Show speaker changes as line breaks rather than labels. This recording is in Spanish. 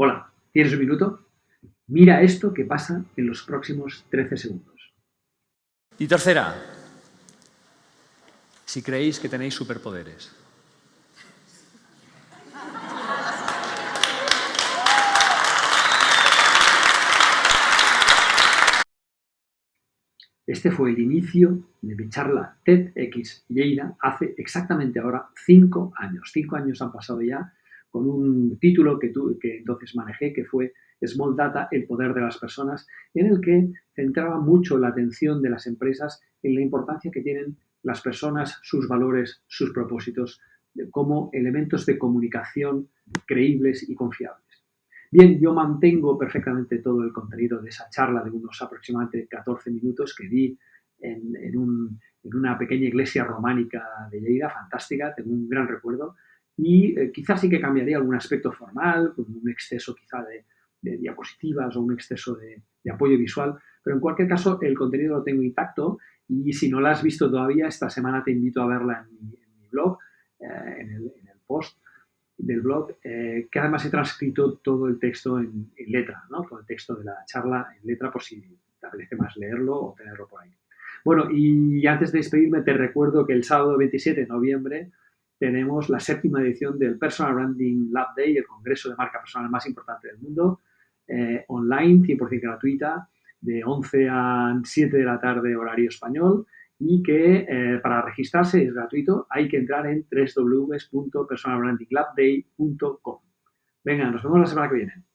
Hola, ¿tienes un minuto? Mira esto que pasa en los próximos 13 segundos.
Y tercera, si creéis que tenéis superpoderes.
Este fue el inicio de mi charla TEDx Lleida hace exactamente ahora cinco años. Cinco años han pasado ya con un título que, entonces manejé que fue Small Data, el poder de las personas, en el que centraba mucho la atención de las empresas en la importancia que tienen las personas, sus valores, sus propósitos, como elementos de comunicación creíbles y confiables. Bien, yo mantengo perfectamente todo el contenido de esa charla de unos aproximadamente 14 minutos que di en, una pequeña iglesia románica de Lleida, fantástica, tengo un gran recuerdo, y eh, quizás sí que cambiaría algún aspecto formal, un exceso quizá de, diapositivas o un exceso de, apoyo visual, pero en cualquier caso el contenido lo tengo intacto y si no la has visto todavía, esta semana te invito a verla en mi, blog, eh, en, el, post del blog, eh, que además he transcrito todo el texto en, letra, ¿no? todo el texto de la charla en letra por si te apetece más leerlo o tenerlo por ahí. Bueno, y antes de despedirme te recuerdo que el sábado 27 de noviembre tenemos la séptima edición del Personal Branding Lab Day, el congreso de marca personal más importante del mundo, eh, online, 100% gratuita, de 11 a 7 de la tarde horario español y que eh, para registrarse es gratuito, hay que entrar en www.personalbrandinglabday.com. Venga, nos vemos la semana que viene.